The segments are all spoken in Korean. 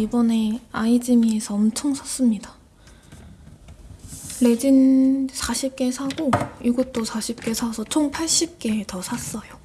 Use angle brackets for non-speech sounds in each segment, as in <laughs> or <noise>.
이번에 아이즈미에서 엄청 샀습니다. 레진 40개 사고 이것도 40개 사서 총 80개 더 샀어요.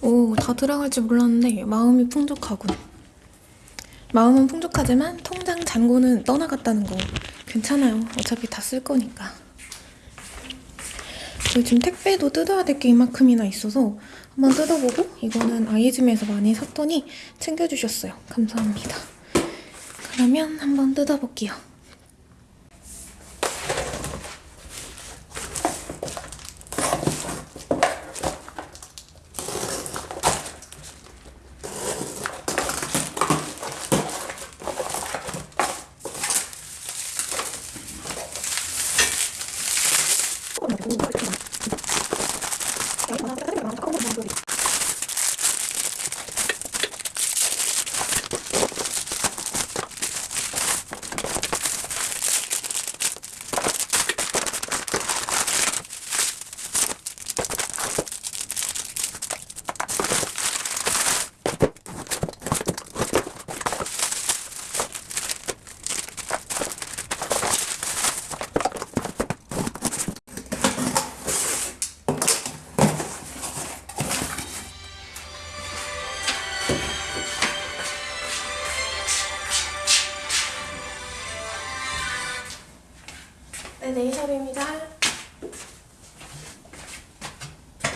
오, 다 들어갈 줄 몰랐는데 마음이 풍족하군. 마음은 풍족하지만 통장 잔고는 떠나갔다는 거 괜찮아요. 어차피 다 쓸 거니까. 지금 택배도 뜯어야 될 게 이만큼이나 있어서 한번 뜯어보고 이거는 아이즈미에서 많이 샀더니 챙겨주셨어요. 감사합니다. 그러면 한번 뜯어볼게요. 네.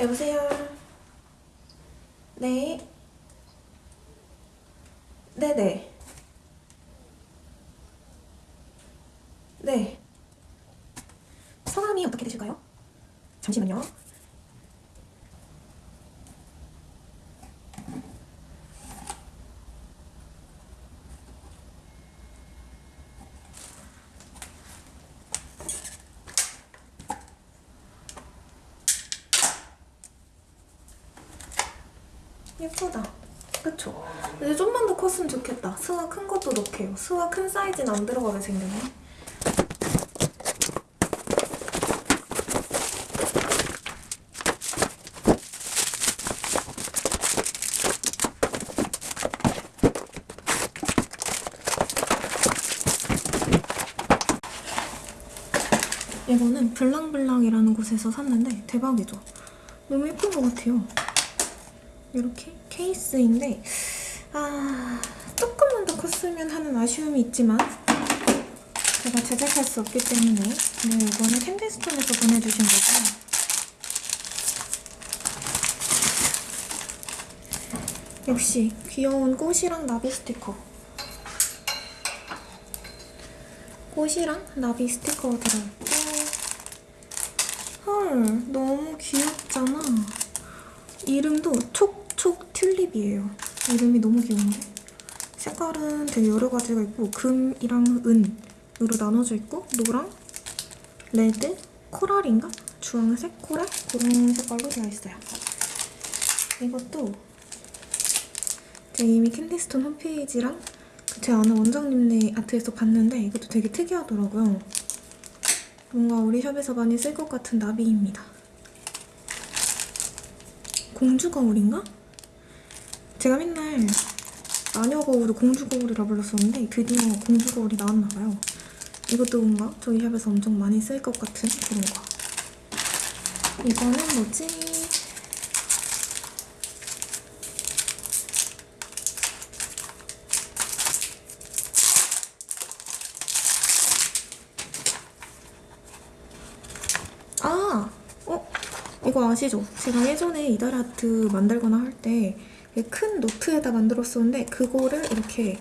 여보세요? 네? 네네. 네. 성함이 어떻게 되실까요? 잠시만요. 예쁘다. 그쵸? 근데 좀만 더 컸으면 좋겠다. 스와 큰 것도 넣게요. 스와 큰 사이즈는 안 들어가게 생겼네. 이거는 블랑블랑이라는 곳에서 샀는데 대박이죠? 너무 예쁜 것 같아요. 이렇게 케이스인데 아 조금만 더 컸으면 하는 아쉬움이 있지만 제가 제작할 수 없기 때문에 네, 이거는 캔디스톤에서 보내주신 거고요. 역시 귀여운 꽃이랑 나비 스티커 꽃이랑 나비 스티커가 들어있고 헐 너무 귀엽잖아 이름도 촉촉 튤립이에요. 이름이 너무 귀여운데? 색깔은 되게 여러 가지가 있고 금이랑 은으로 나눠져 있고 노랑, red, coral인가? 주황색, coral? 그런 색깔로 되어 있어요. 이것도 제가 이미 캔디스톤 홈페이지랑 제 아는 원장님네 art에서 봤는데 이것도 되게 특이하더라고요. 뭔가 우리 샵에서 많이 쓸 것 같은 나비입니다. 공주 거울인가? 제가 맨날 마녀 거울을 공주 거울이라 불렀었는데 드디어 공주 거울이 나왔나봐요. 이것도 뭔가 저희 샵에서 엄청 많이 쓸 것 같은 그런 거. 이거는 뭐지? 아! 어? 이거 아시죠? 제가 예전에 이달 아트 만들거나 할 때 큰 노트에다 만들었었는데 그거를 이렇게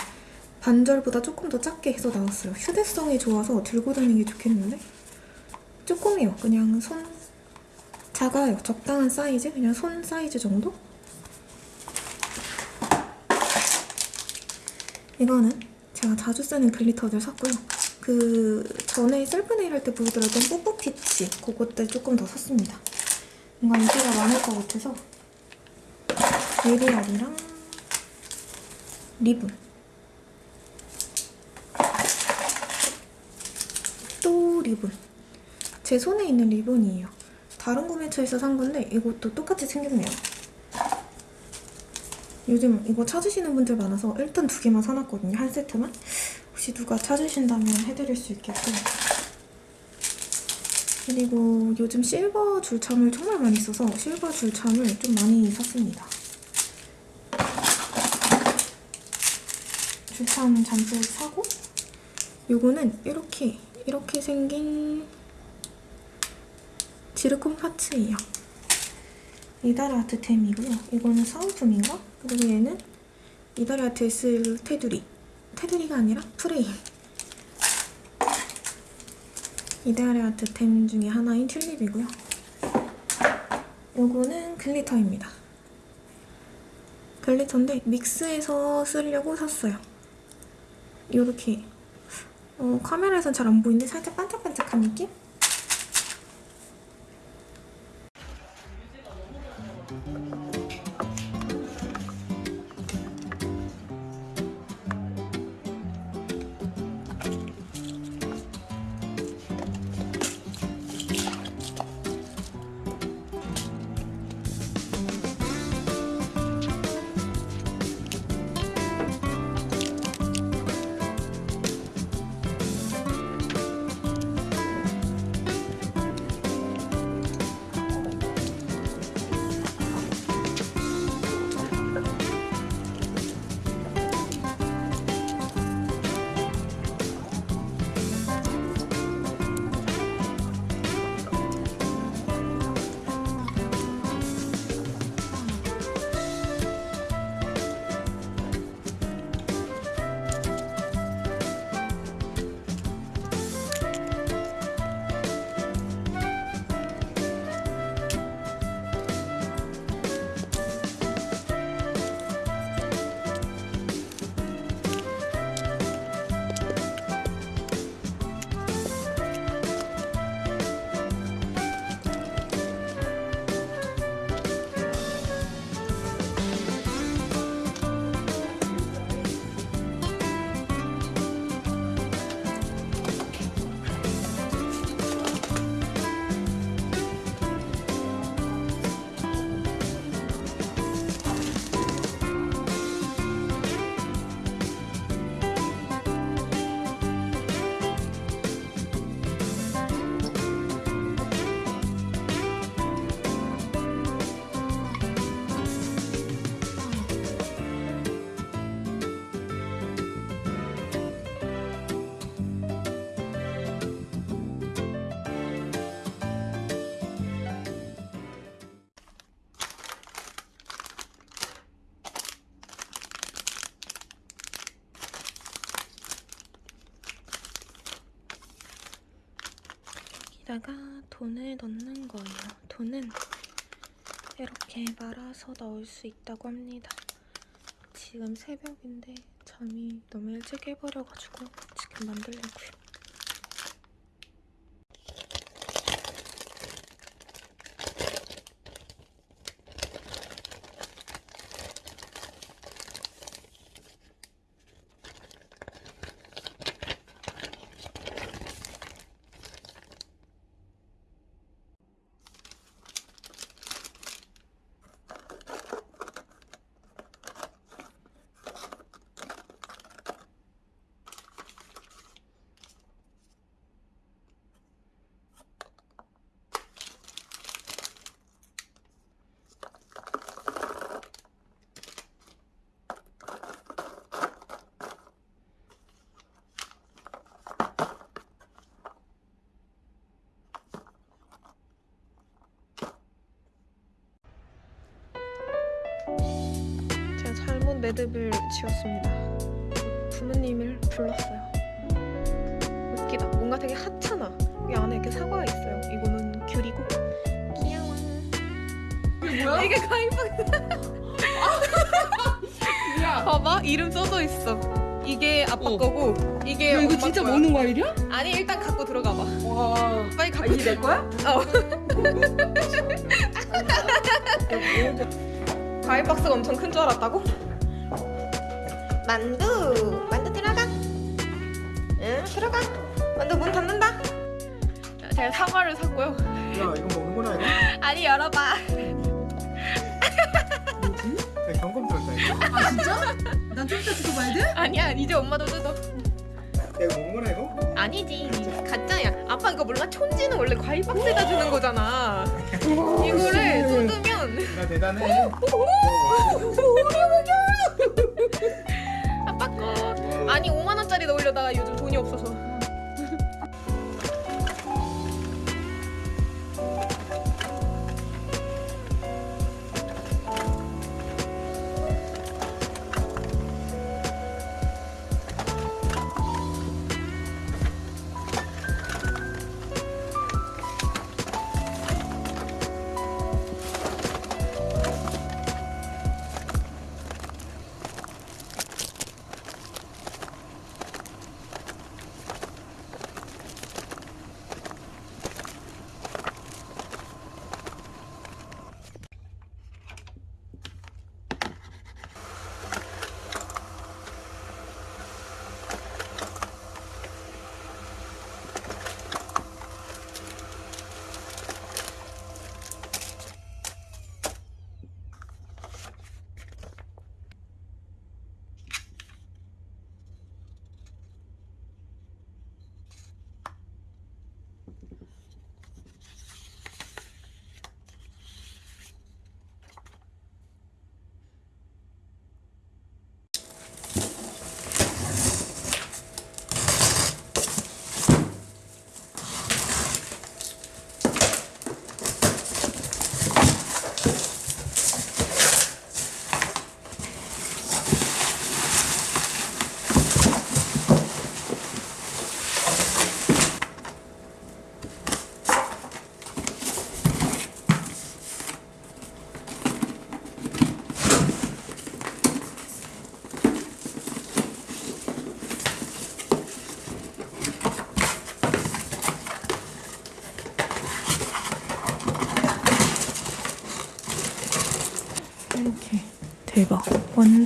반절보다 조금 더 작게 해서 나왔어요. 휴대성이 좋아서 들고 다니기 좋겠는데? 조금이요. 그냥 손 작아요. 적당한 사이즈? 그냥 손 사이즈 정도? 이거는 제가 자주 쓰는 glitter들 샀고요. 그 전에 셀프 네일 할 때 보여드렸던 뽀뽀 parts 그것들 조금 더 샀습니다. 뭔가 인기가 많을 것 같아서 베리알이랑 리본 또 리본 제 손에 있는 리본이에요. 다른 구매처에서 산 건데 이것도 똑같이 생겼네요. 요즘 이거 찾으시는 분들 많아서 일단 두 개만 사놨거든요. 한 세트만. 혹시 누가 찾으신다면 해드릴 수 있겠고. 그리고 요즘 실버 줄참을 정말 많이 써서 실버 줄참을 좀 많이 샀습니다. 줄참 잔뜩 사고 요거는 이렇게 이렇게 생긴 지르콘 파츠예요. 이다리 아트템이고요. 이거는 사은품인가? 그리고 얘는 이다리 아트에 쓸 테두리. 테두리가 아니라 프레임. 이다리 아트템 중에 하나인 튤립이고요. 요거는 글리터입니다. 글리터인데 믹스해서 쓰려고 샀어요. 요렇게 어, 카메라에선 잘 안 보이는데 살짝 반짝반짝한 느낌? 여기다가 돈을 넣는 거예요. 돈은 이렇게 말아서 넣을 수 있다고 합니다. 지금 새벽인데 잠이 너무 일찍 깨버려가지고 지금 만들려고요. 제가 잘못 매듭을 지었습니다. 부모님을 불렀어요. 웃기다. 뭔가 되게 핫하나. 여기 안에 이렇게 사과가 있어요. 이거는 귤이고. 귀여워. 이게 뭐야? 이게 가위바위보. 야, <laughs> 봐봐. 이름 써져 있어. 이게 아빠 어. 거고 이게 야, 이거 진짜 거야. 먹는 과일이야? 아니 일단 갖고 들어가 봐. 와, 빨리 아, 갖고 이게 내 거야? 어. <laughs> 과일 박스가 엄청 큰 줄 알았다고? 만두! 만두 들어가! 응, 들어가! 만두 문 닫는다! 제가 사과를 샀고요. 야 이거 먹는 거라 이거? 아니, 열어봐. 뭐지? 야, 경검 떨다 아 진짜? 난 좀 이따 뜯어봐야 돼? 아니야 이제 엄마도 뜯어 내가 먹은 거나 이거? 아니지 가짜야 아빠 이거 몰라 촌지는 원래 과일 박스에다 주는 거잖아 이거를 뜯으면 나 대단해. 아빠 거 아니 5만 원짜리 넣으려다가 요즘 돈이 없어서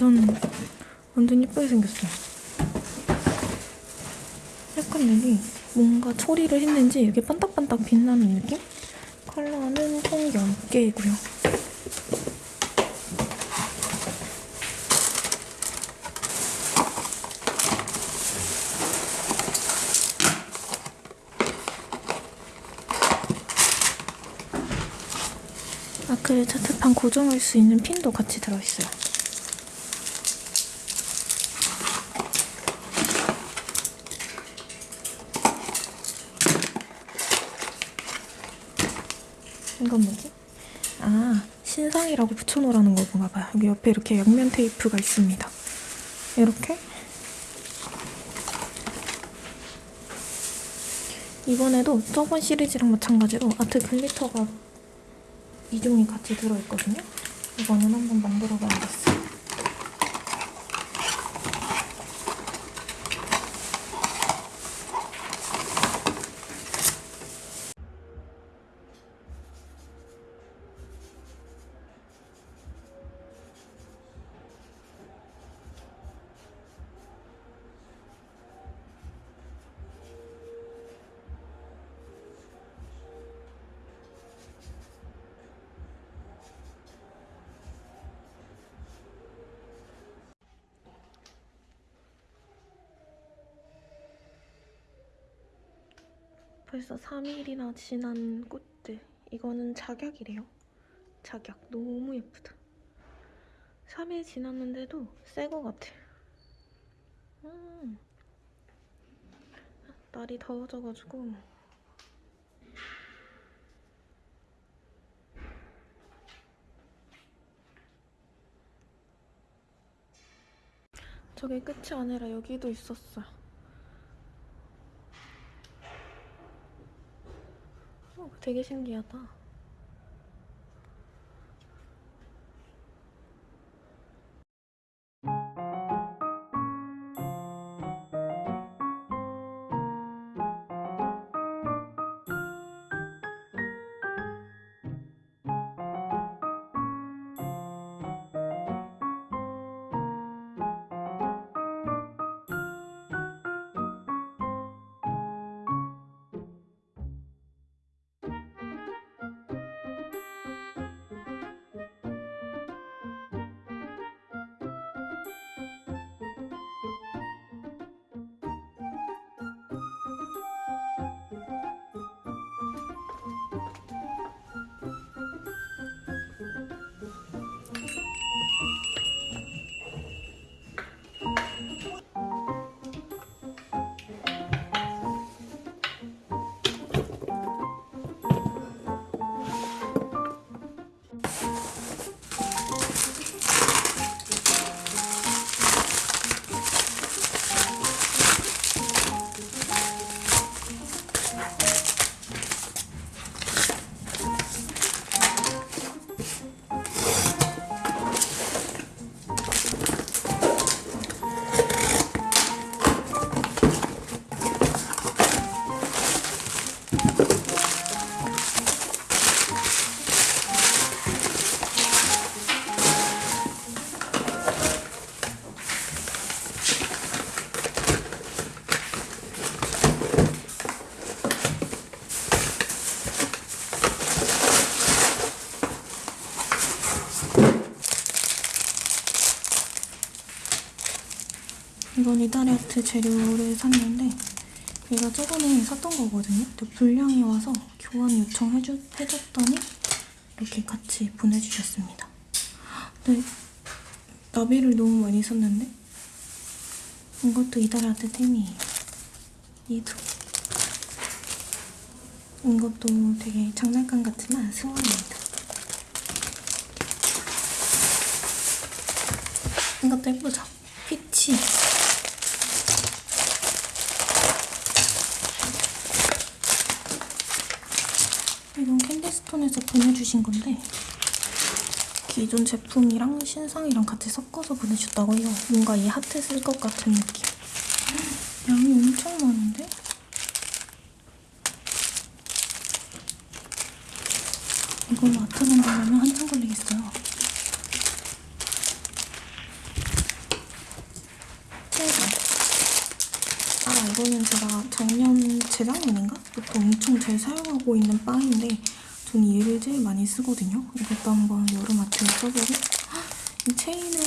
완전 완전 예쁘게 생겼어요 약간 여기 뭔가 처리를 했는지 이렇게 반딱반딱 빛나는 느낌? 컬러는 총 10개이고요 아크릴 차트판 고정할 수 있는 핀도 같이 들어있어요. 이건 뭐지? 아, 신상이라고 붙여놓으라는 거구나 봐요. 여기 옆에 이렇게 양면 테이프가 있습니다. 이렇게 이번에도 저번 시리즈랑 마찬가지로 아트 글리터가 이 종이 같이 들어있거든요. 이거는 한번 만들어 봐야겠어요. 벌써 3일이나 지난 꽃들. 이거는 작약이래요. 작약. 너무 예쁘다. 3일 지났는데도 새 거 같아. 음. 날이 더워져가지고 저게 끝이 아니라 여기도 있었어요. 어, 되게 신기하다. 이다리아트 재료를 샀는데 얘가 저번에 샀던 거거든요. 근데 불량이 와서 교환 요청해주, 해줬더니 이렇게 같이 보내주셨습니다. 근데 나비를 너무 많이 썼는데 이것도 이다리아트 템이에요. 얘도 이것도 되게 장난감 같지만 스원입니다. 이것도 예쁘죠? 피치. 이건 캔디스톤에서 보내주신 건데 기존 제품이랑 신상이랑 같이 섞어서 보내주셨다고 해요. 뭔가 이 하트 쓸 것 같은 느낌. 양이 엄청 많은데? 이걸로 아트 만들려면 한참 걸리겠어요. 세상. 아 이거는 제가 작년 재작년인가?부터 엄청 잘 사용하고 있는 빵인데 전 얘를 제일 많이 쓰거든요. 이것도 한번 여름 아트에 써보고 헉, 이 체인은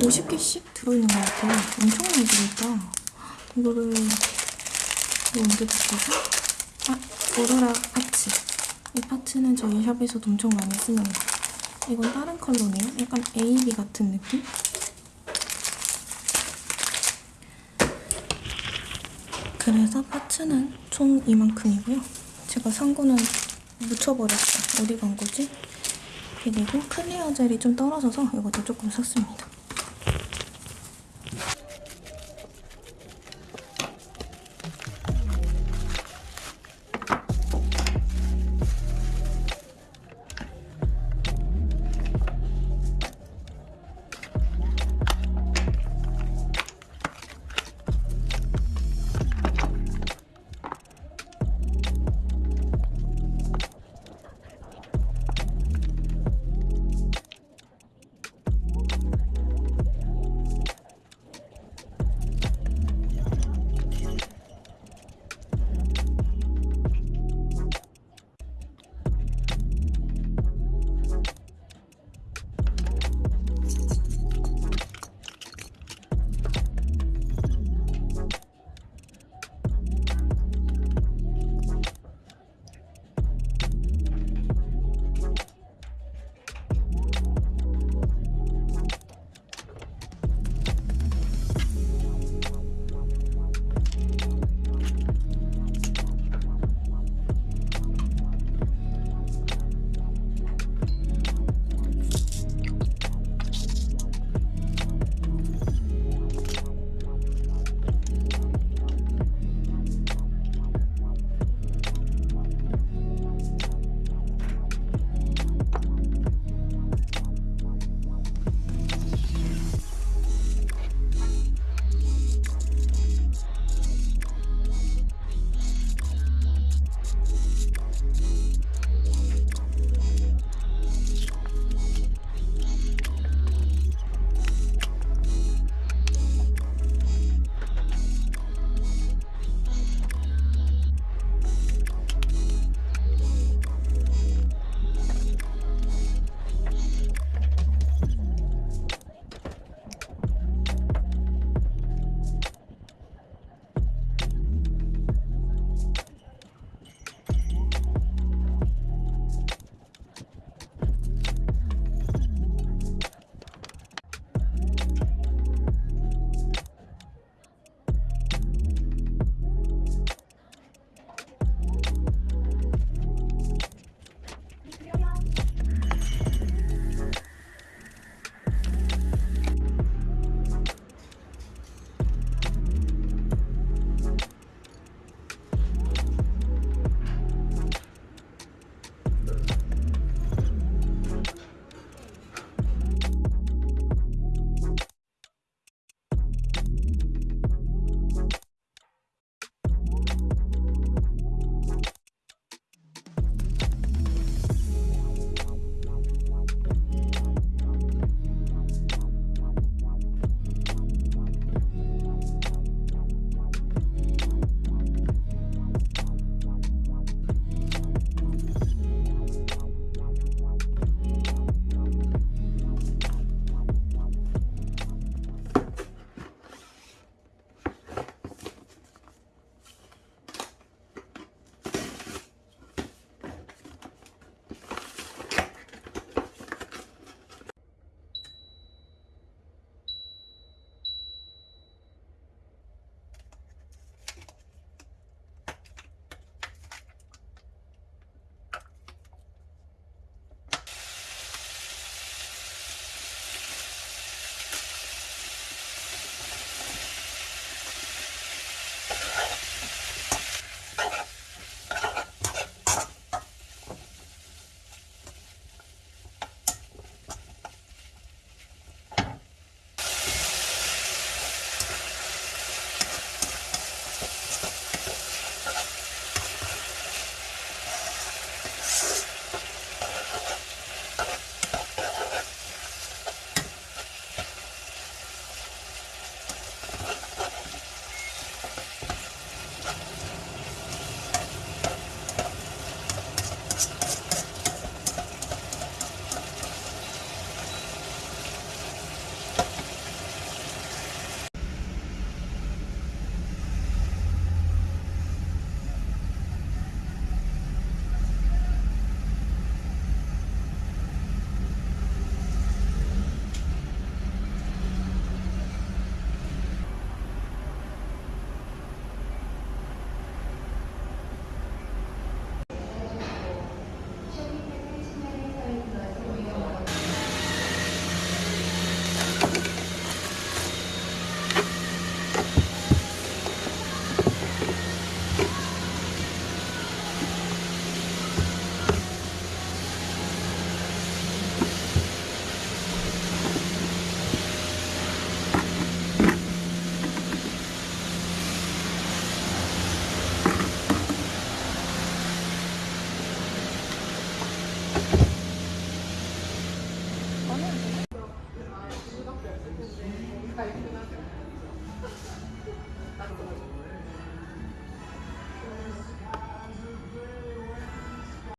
50개씩 들어있는 것 같아요. 엄청 많이 들어있다. 이거를 이거 언제 샀지? 아, 오로라 parts. 이 parts는 저희 샵에서도 엄청 많이 쓰는 거. 이건 다른 컬러네요. 약간 AB 같은 느낌? 그래서 parts는 총 이만큼이고요. 제가 산 거는 묻혀버렸어. 어디 간 거지? 그리고 clear 젤이 좀 떨어져서 이것도 조금 샀습니다.